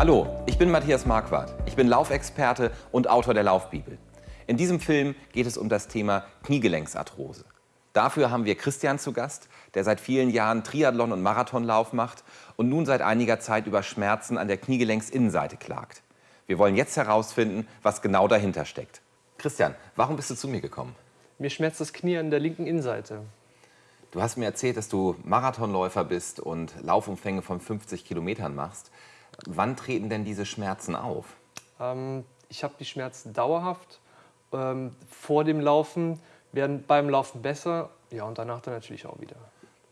Hallo, ich bin Matthias Marquardt. Ich bin Laufexperte und Autor der Laufbibel. In diesem Film geht es um das Thema Kniegelenksarthrose. Dafür haben wir Christian zu Gast, der seit vielen Jahren Triathlon- und Marathonlauf macht und nun seit einiger Zeit über Schmerzen an der Kniegelenksinnenseite klagt. Wir wollen jetzt herausfinden, was genau dahinter steckt. Christian, warum bist du zu mir gekommen? Mir schmerzt das Knie an der linken Innenseite. Du hast mir erzählt, dass du Marathonläufer bist und Laufumfänge von 50 Kilometern machst. Wann treten denn diese Schmerzen auf? Ähm, ich habe die Schmerzen dauerhaft. Ähm, vor dem Laufen werden beim Laufen besser. Ja, und danach dann natürlich auch wieder.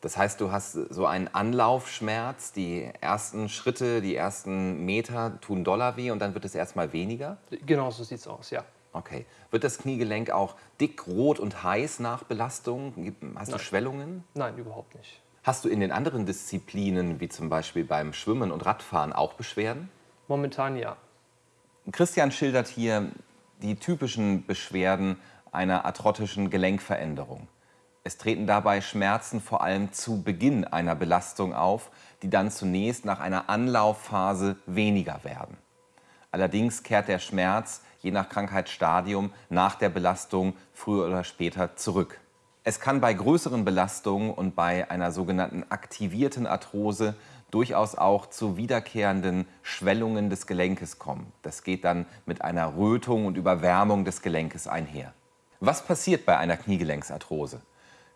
Das heißt, du hast so einen Anlaufschmerz, die ersten Schritte, die ersten Meter tun doller weh und dann wird es erstmal weniger? Genau, so sieht es aus, ja. Okay. Wird das Kniegelenk auch dick, rot und heiß nach Belastung? Hast Nein. du Schwellungen? Nein, überhaupt nicht. Hast du in den anderen Disziplinen, wie zum Beispiel beim Schwimmen und Radfahren, auch Beschwerden? Momentan ja. Christian schildert hier die typischen Beschwerden einer arthrotischen Gelenkveränderung. Es treten dabei Schmerzen vor allem zu Beginn einer Belastung auf, die dann zunächst nach einer Anlaufphase weniger werden. Allerdings kehrt der Schmerz je nach Krankheitsstadium nach der Belastung früher oder später zurück. Es kann bei größeren Belastungen und bei einer sogenannten aktivierten Arthrose durchaus auch zu wiederkehrenden Schwellungen des Gelenkes kommen. Das geht dann mit einer Rötung und Überwärmung des Gelenkes einher. Was passiert bei einer Kniegelenksarthrose?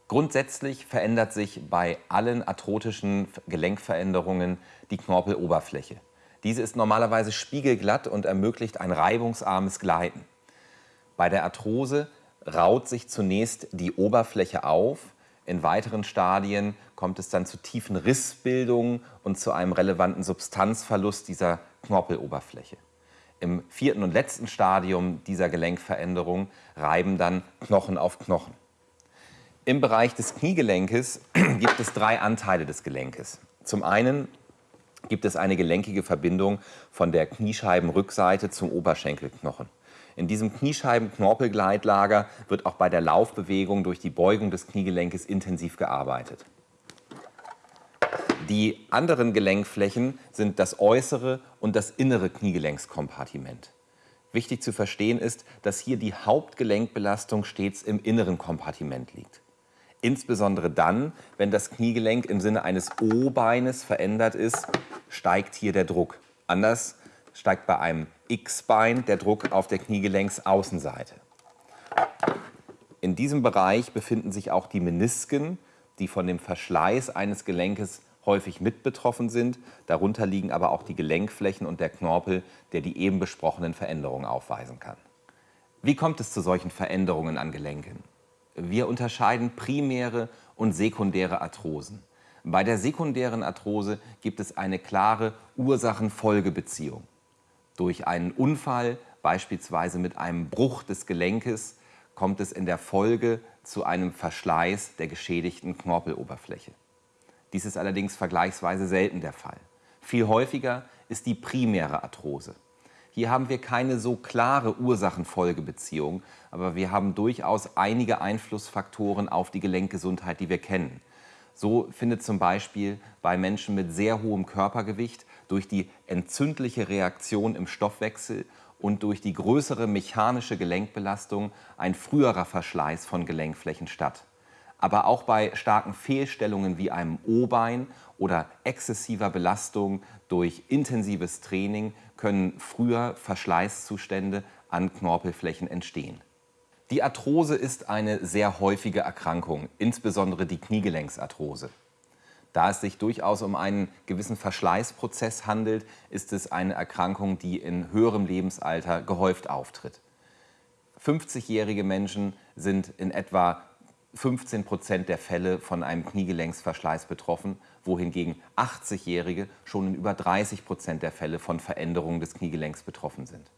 Grundsätzlich verändert sich bei allen arthrotischen Gelenkveränderungen die Knorpeloberfläche. Diese ist normalerweise spiegelglatt und ermöglicht ein reibungsarmes Gleiten. Bei der Arthrose raut sich zunächst die Oberfläche auf. In weiteren Stadien kommt es dann zu tiefen Rissbildungen und zu einem relevanten Substanzverlust dieser Knorpeloberfläche. Im vierten und letzten Stadium dieser Gelenkveränderung reiben dann Knochen auf Knochen. Im Bereich des Kniegelenkes gibt es drei Anteile des Gelenkes. Zum einen gibt es eine gelenkige Verbindung von der Kniescheibenrückseite zum Oberschenkelknochen. In diesem Kniescheiben-Knorpelgleitlager wird auch bei der Laufbewegung durch die Beugung des Kniegelenkes intensiv gearbeitet. Die anderen Gelenkflächen sind das äußere und das innere Kniegelenkskompartiment. Wichtig zu verstehen ist, dass hier die Hauptgelenkbelastung stets im inneren Kompartiment liegt. Insbesondere dann, wenn das Kniegelenk im Sinne eines O-Beines verändert ist, steigt hier der Druck. Anders steigt bei einem X-Bein der Druck auf der Kniegelenksaußenseite. In diesem Bereich befinden sich auch die Menisken, die von dem Verschleiß eines Gelenkes häufig mit betroffen sind. Darunter liegen aber auch die Gelenkflächen und der Knorpel, der die eben besprochenen Veränderungen aufweisen kann. Wie kommt es zu solchen Veränderungen an Gelenken? Wir unterscheiden primäre und sekundäre Arthrosen. Bei der sekundären Arthrose gibt es eine klare Ursachen-Folge-Beziehung. Durch einen Unfall, beispielsweise mit einem Bruch des Gelenkes, kommt es in der Folge zu einem Verschleiß der geschädigten Knorpeloberfläche. Dies ist allerdings vergleichsweise selten der Fall. Viel häufiger ist die primäre Arthrose. Hier haben wir keine so klare Ursachen-Folge-Beziehung, aber wir haben durchaus einige Einflussfaktoren auf die Gelenkgesundheit, die wir kennen. So findet zum Beispiel bei Menschen mit sehr hohem Körpergewicht durch die entzündliche Reaktion im Stoffwechsel und durch die größere mechanische Gelenkbelastung ein früherer Verschleiß von Gelenkflächen statt. Aber auch bei starken Fehlstellungen wie einem O-Bein oder exzessiver Belastung durch intensives Training können früher Verschleißzustände an Knorpelflächen entstehen. Die Arthrose ist eine sehr häufige Erkrankung, insbesondere die Kniegelenksarthrose. Da es sich durchaus um einen gewissen Verschleißprozess handelt, ist es eine Erkrankung, die in höherem Lebensalter gehäuft auftritt. 50-jährige Menschen sind in etwa 15 Prozent der Fälle von einem Kniegelenksverschleiß betroffen, wohingegen 80-Jährige schon in über 30 Prozent der Fälle von Veränderungen des Kniegelenks betroffen sind.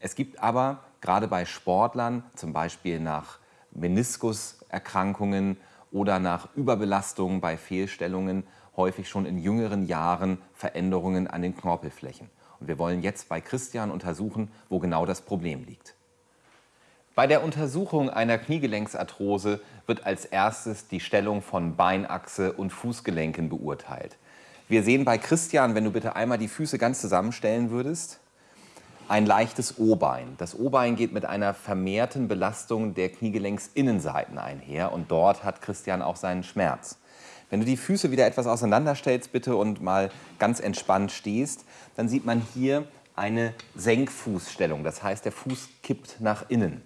Es gibt aber gerade bei Sportlern, zum Beispiel nach Meniskuserkrankungen oder nach Überbelastungen bei Fehlstellungen, häufig schon in jüngeren Jahren Veränderungen an den Knorpelflächen. Und wir wollen jetzt bei Christian untersuchen, wo genau das Problem liegt. Bei der Untersuchung einer Kniegelenksarthrose wird als erstes die Stellung von Beinachse und Fußgelenken beurteilt. Wir sehen bei Christian, wenn du bitte einmal die Füße ganz zusammenstellen würdest, ein leichtes O-Bein. Das O-Bein geht mit einer vermehrten Belastung der Kniegelenksinnenseiten einher und dort hat Christian auch seinen Schmerz. Wenn du die Füße wieder etwas auseinanderstellst bitte und mal ganz entspannt stehst, dann sieht man hier eine Senkfußstellung. Das heißt, der Fuß kippt nach innen.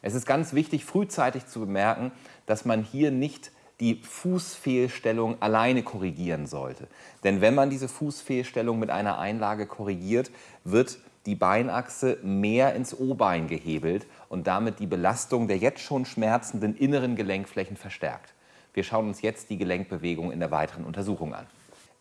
Es ist ganz wichtig, frühzeitig zu bemerken, dass man hier nicht die Fußfehlstellung alleine korrigieren sollte. Denn wenn man diese Fußfehlstellung mit einer Einlage korrigiert, wird die Beinachse mehr ins O-Bein gehebelt und damit die Belastung der jetzt schon schmerzenden inneren Gelenkflächen verstärkt. Wir schauen uns jetzt die Gelenkbewegung in der weiteren Untersuchung an.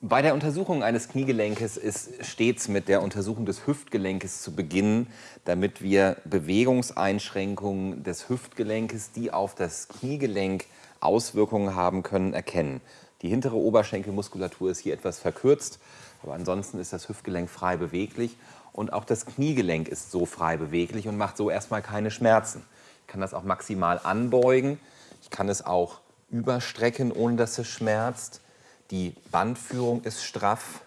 Bei der Untersuchung eines Kniegelenkes ist stets mit der Untersuchung des Hüftgelenkes zu beginnen, damit wir Bewegungseinschränkungen des Hüftgelenkes, die auf das Kniegelenk Auswirkungen haben können, erkennen. Die hintere Oberschenkelmuskulatur ist hier etwas verkürzt, aber ansonsten ist das Hüftgelenk frei beweglich und auch das Kniegelenk ist so frei beweglich und macht so erstmal keine Schmerzen. Ich kann das auch maximal anbeugen, ich kann es auch überstrecken, ohne dass es schmerzt. Die Bandführung ist straff.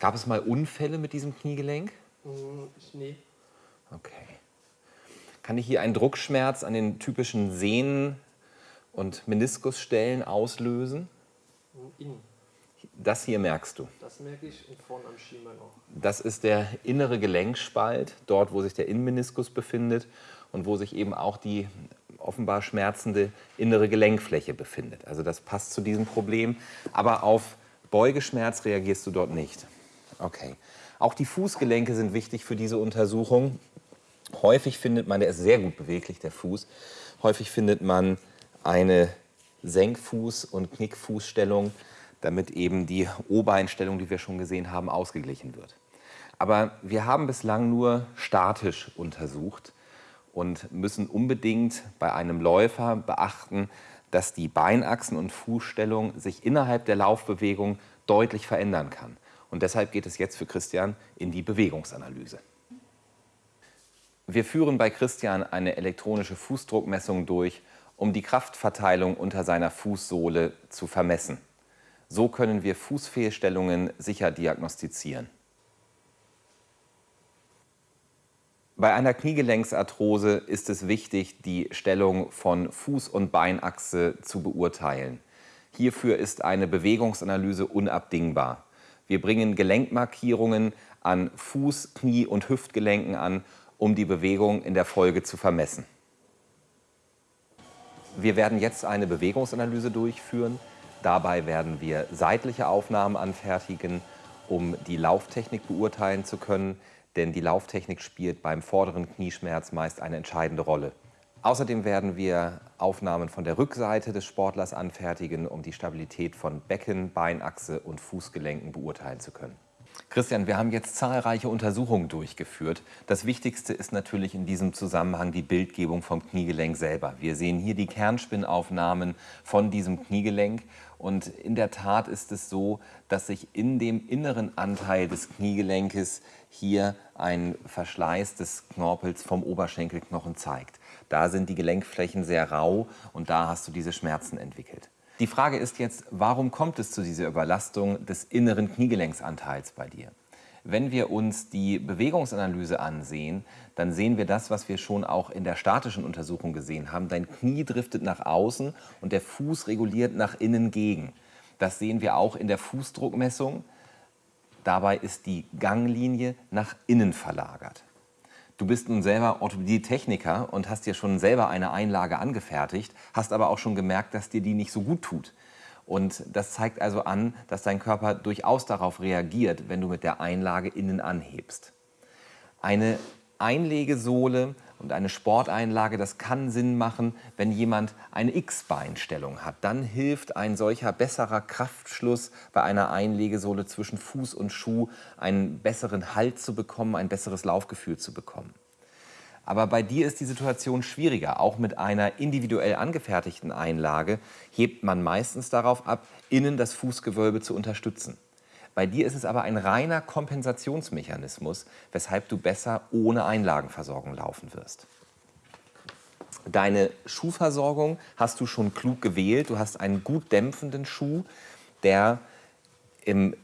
Gab es mal Unfälle mit diesem Kniegelenk? Mm, nee. Okay. Kann ich hier einen Druckschmerz an den typischen Sehnen und Meniskusstellen auslösen? Innen. Das hier merkst du. Das merke ich und vorne am Schienbein auch. Das ist der innere Gelenkspalt, dort wo sich der Innenmeniskus befindet und wo sich eben auch die offenbar schmerzende innere Gelenkfläche befindet. Also das passt zu diesem Problem. Aber auf Beugeschmerz reagierst du dort nicht. Okay. Auch die Fußgelenke sind wichtig für diese Untersuchung. Häufig findet man, der ist sehr gut beweglich, der Fuß, häufig findet man eine Senkfuß- und Knickfußstellung, damit eben die O-Beinstellung, die wir schon gesehen haben, ausgeglichen wird. Aber wir haben bislang nur statisch untersucht und müssen unbedingt bei einem Läufer beachten, dass die Beinachsen und Fußstellung sich innerhalb der Laufbewegung deutlich verändern kann. Und deshalb geht es jetzt für Christian in die Bewegungsanalyse. Wir führen bei Christian eine elektronische Fußdruckmessung durch, um die Kraftverteilung unter seiner Fußsohle zu vermessen. So können wir Fußfehlstellungen sicher diagnostizieren. Bei einer Kniegelenksarthrose ist es wichtig, die Stellung von Fuß- und Beinachse zu beurteilen. Hierfür ist eine Bewegungsanalyse unabdingbar. Wir bringen Gelenkmarkierungen an Fuß-, Knie- und Hüftgelenken an, um die Bewegung in der Folge zu vermessen. Wir werden jetzt eine Bewegungsanalyse durchführen. Dabei werden wir seitliche Aufnahmen anfertigen, um die Lauftechnik beurteilen zu können denn die Lauftechnik spielt beim vorderen Knieschmerz meist eine entscheidende Rolle. Außerdem werden wir Aufnahmen von der Rückseite des Sportlers anfertigen, um die Stabilität von Becken, Beinachse und Fußgelenken beurteilen zu können. Christian, wir haben jetzt zahlreiche Untersuchungen durchgeführt. Das Wichtigste ist natürlich in diesem Zusammenhang die Bildgebung vom Kniegelenk selber. Wir sehen hier die Kernspinnaufnahmen von diesem Kniegelenk und in der Tat ist es so, dass sich in dem inneren Anteil des Kniegelenkes hier ein Verschleiß des Knorpels vom Oberschenkelknochen zeigt. Da sind die Gelenkflächen sehr rau und da hast du diese Schmerzen entwickelt. Die Frage ist jetzt, warum kommt es zu dieser Überlastung des inneren Kniegelenksanteils bei dir? Wenn wir uns die Bewegungsanalyse ansehen, dann sehen wir das, was wir schon auch in der statischen Untersuchung gesehen haben. Dein Knie driftet nach außen und der Fuß reguliert nach innen gegen. Das sehen wir auch in der Fußdruckmessung. Dabei ist die Ganglinie nach innen verlagert. Du bist nun selber Orthopädie-Techniker und hast dir schon selber eine Einlage angefertigt, hast aber auch schon gemerkt, dass dir die nicht so gut tut. Und das zeigt also an, dass dein Körper durchaus darauf reagiert, wenn du mit der Einlage innen anhebst. Eine Einlegesohle und eine Sporteinlage, das kann Sinn machen, wenn jemand eine X-Beinstellung hat. Dann hilft ein solcher besserer Kraftschluss bei einer Einlegesohle zwischen Fuß und Schuh, einen besseren Halt zu bekommen, ein besseres Laufgefühl zu bekommen. Aber bei dir ist die Situation schwieriger. Auch mit einer individuell angefertigten Einlage hebt man meistens darauf ab, innen das Fußgewölbe zu unterstützen. Bei dir ist es aber ein reiner Kompensationsmechanismus, weshalb du besser ohne Einlagenversorgung laufen wirst. Deine Schuhversorgung hast du schon klug gewählt. Du hast einen gut dämpfenden Schuh, der im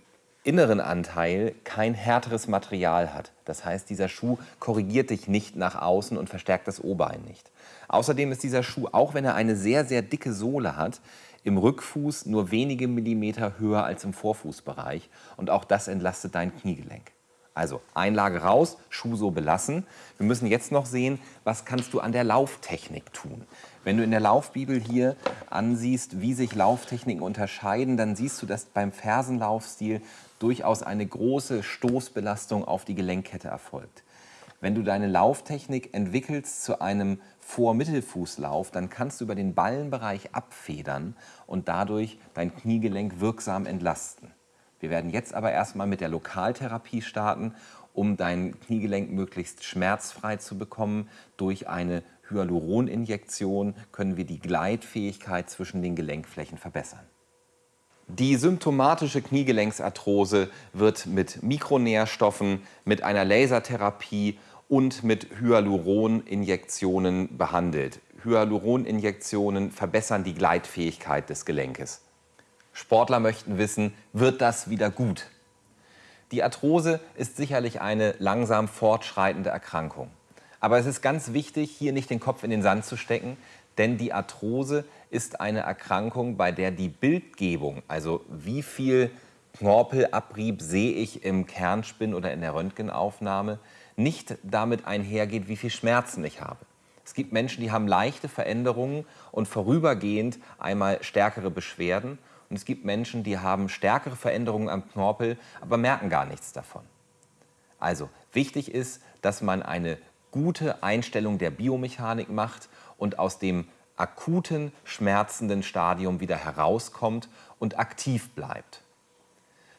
inneren Anteil kein härteres Material hat. Das heißt, dieser Schuh korrigiert dich nicht nach außen und verstärkt das O-Bein nicht. Außerdem ist dieser Schuh, auch wenn er eine sehr, sehr dicke Sohle hat, im Rückfuß nur wenige Millimeter höher als im Vorfußbereich. Und auch das entlastet dein Kniegelenk. Also Einlage raus, Schuh so belassen. Wir müssen jetzt noch sehen, was kannst du an der Lauftechnik tun. Wenn du in der Laufbibel hier ansiehst, wie sich Lauftechniken unterscheiden, dann siehst du, dass beim Fersenlaufstil durchaus eine große Stoßbelastung auf die Gelenkkette erfolgt. Wenn du deine Lauftechnik entwickelst zu einem Vor-Mittelfußlauf, dann kannst du über den Ballenbereich abfedern und dadurch dein Kniegelenk wirksam entlasten. Wir werden jetzt aber erstmal mit der Lokaltherapie starten, um dein Kniegelenk möglichst schmerzfrei zu bekommen. Durch eine Hyaluroninjektion können wir die Gleitfähigkeit zwischen den Gelenkflächen verbessern. Die symptomatische Kniegelenksarthrose wird mit Mikronährstoffen, mit einer Lasertherapie und mit Hyaluroninjektionen behandelt. Hyaluroninjektionen verbessern die Gleitfähigkeit des Gelenkes. Sportler möchten wissen, wird das wieder gut? Die Arthrose ist sicherlich eine langsam fortschreitende Erkrankung. Aber es ist ganz wichtig, hier nicht den Kopf in den Sand zu stecken, denn die Arthrose ist eine Erkrankung, bei der die Bildgebung, also wie viel Knorpelabrieb sehe ich im Kernspin oder in der Röntgenaufnahme, nicht damit einhergeht, wie viel Schmerzen ich habe. Es gibt Menschen, die haben leichte Veränderungen und vorübergehend einmal stärkere Beschwerden. Und es gibt Menschen, die haben stärkere Veränderungen am Knorpel, aber merken gar nichts davon. Also wichtig ist, dass man eine gute Einstellung der Biomechanik macht und aus dem akuten, schmerzenden Stadium wieder herauskommt und aktiv bleibt.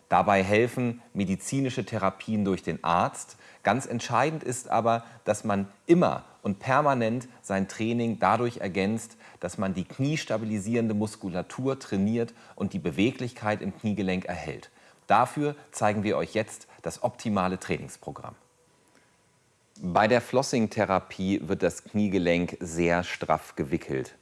Dabei helfen medizinische Therapien durch den Arzt. Ganz entscheidend ist aber, dass man immer und permanent sein Training dadurch ergänzt, dass man die kniestabilisierende Muskulatur trainiert und die Beweglichkeit im Kniegelenk erhält. Dafür zeigen wir euch jetzt das optimale Trainingsprogramm. Bei der Flossing-Therapie wird das Kniegelenk sehr straff gewickelt.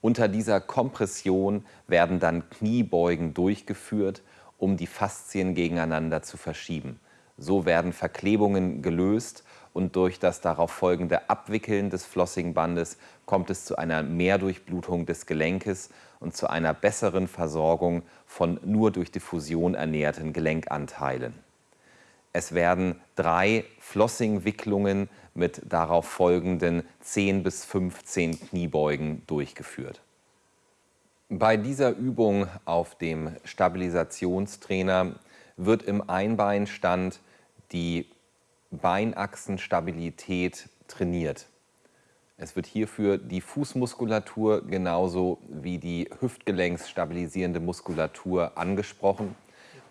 Unter dieser Kompression werden dann Kniebeugen durchgeführt, um die Faszien gegeneinander zu verschieben. So werden Verklebungen gelöst und durch das darauf folgende Abwickeln des Flossingbandes kommt es zu einer Mehrdurchblutung des Gelenkes und zu einer besseren Versorgung von nur durch Diffusion ernährten Gelenkanteilen. Es werden drei Flossing-Wicklungen mit darauf folgenden 10 bis 15 Kniebeugen durchgeführt. Bei dieser Übung auf dem Stabilisationstrainer wird im Einbeinstand die Beinachsenstabilität trainiert. Es wird hierfür die Fußmuskulatur genauso wie die hüftgelenksstabilisierende Muskulatur angesprochen.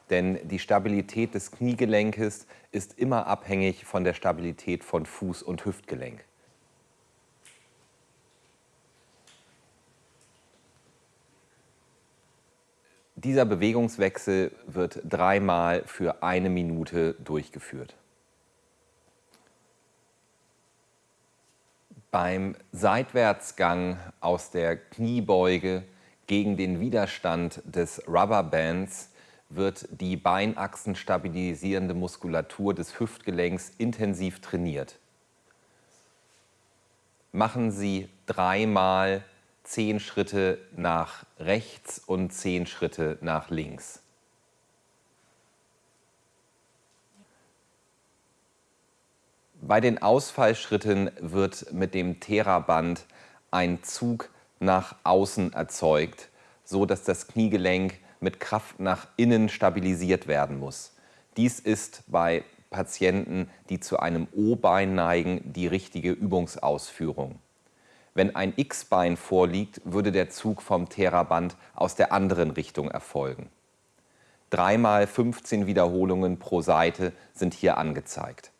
Denn die Stabilität des Kniegelenkes ist immer abhängig von der Stabilität von Fuß- und Hüftgelenk. Dieser Bewegungswechsel wird dreimal für eine Minute durchgeführt. Beim Seitwärtsgang aus der Kniebeuge gegen den Widerstand des Rubberbands wird die Beinachsen stabilisierende Muskulatur des Hüftgelenks intensiv trainiert. Machen Sie dreimal zehn Schritte nach rechts und zehn Schritte nach links. Bei den Ausfallschritten wird mit dem Theraband ein Zug nach außen erzeugt, so dass das Kniegelenk mit Kraft nach innen stabilisiert werden muss. Dies ist bei Patienten, die zu einem O-Bein neigen, die richtige Übungsausführung. Wenn ein X-Bein vorliegt, würde der Zug vom Theraband aus der anderen Richtung erfolgen. Dreimal 15 Wiederholungen pro Seite sind hier angezeigt.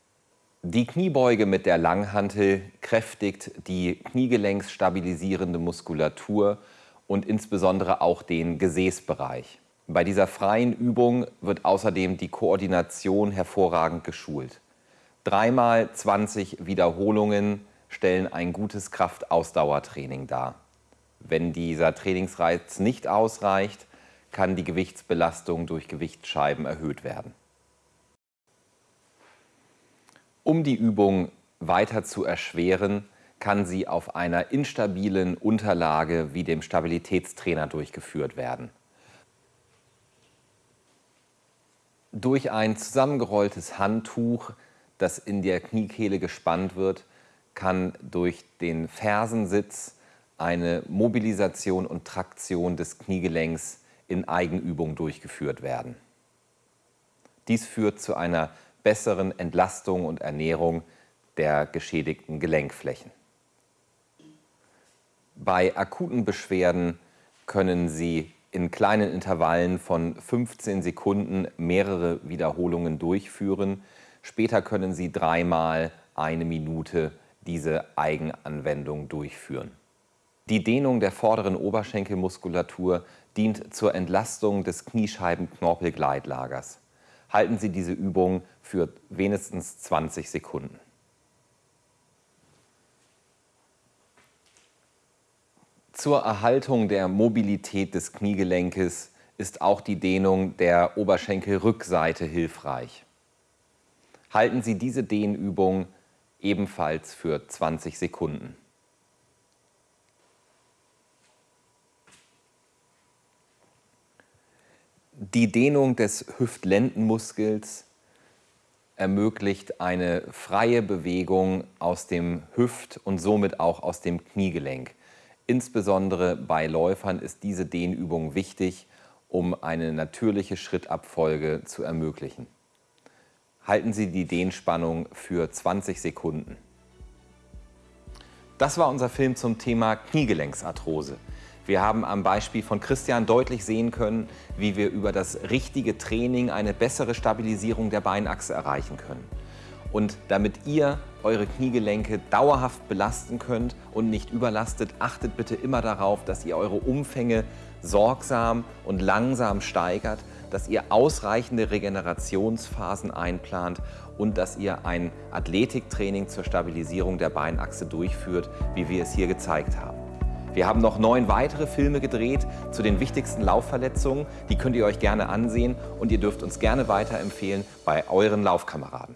Die Kniebeuge mit der Langhantel kräftigt die kniegelenksstabilisierende Muskulatur und insbesondere auch den Gesäßbereich. Bei dieser freien Übung wird außerdem die Koordination hervorragend geschult. Dreimal 20 Wiederholungen stellen ein gutes Kraftausdauertraining dar. Wenn dieser Trainingsreiz nicht ausreicht, kann die Gewichtsbelastung durch Gewichtsscheiben erhöht werden. Um die Übung weiter zu erschweren, kann sie auf einer instabilen Unterlage wie dem Stabilitätstrainer durchgeführt werden. Durch ein zusammengerolltes Handtuch, das in der Kniekehle gespannt wird, kann durch den Fersensitz eine Mobilisation und Traktion des Kniegelenks in Eigenübung durchgeführt werden. Dies führt zu einer besseren Entlastung und Ernährung der geschädigten Gelenkflächen. Bei akuten Beschwerden können Sie in kleinen Intervallen von 15 Sekunden mehrere Wiederholungen durchführen. Später können Sie dreimal eine Minute diese Eigenanwendung durchführen. Die Dehnung der vorderen Oberschenkelmuskulatur dient zur Entlastung des Kniescheibenknorpelgleitlagers. Halten Sie diese Übung für wenigstens 20 Sekunden. Zur Erhaltung der Mobilität des Kniegelenkes ist auch die Dehnung der Oberschenkelrückseite hilfreich. Halten Sie diese Dehnübung ebenfalls für 20 Sekunden. Die Dehnung des Hüftlendenmuskels ermöglicht eine freie Bewegung aus dem Hüft- und somit auch aus dem Kniegelenk. Insbesondere bei Läufern ist diese Dehnübung wichtig, um eine natürliche Schrittabfolge zu ermöglichen. Halten Sie die Dehnspannung für 20 Sekunden. Das war unser Film zum Thema Kniegelenksarthrose. Wir haben am Beispiel von Christian deutlich sehen können, wie wir über das richtige Training eine bessere Stabilisierung der Beinachse erreichen können. Und damit ihr eure Kniegelenke dauerhaft belasten könnt und nicht überlastet, achtet bitte immer darauf, dass ihr eure Umfänge sorgsam und langsam steigert, dass ihr ausreichende Regenerationsphasen einplant und dass ihr ein Athletiktraining zur Stabilisierung der Beinachse durchführt, wie wir es hier gezeigt haben. Wir haben noch neun weitere Filme gedreht zu den wichtigsten Laufverletzungen. Die könnt ihr euch gerne ansehen und ihr dürft uns gerne weiterempfehlen bei euren Laufkameraden.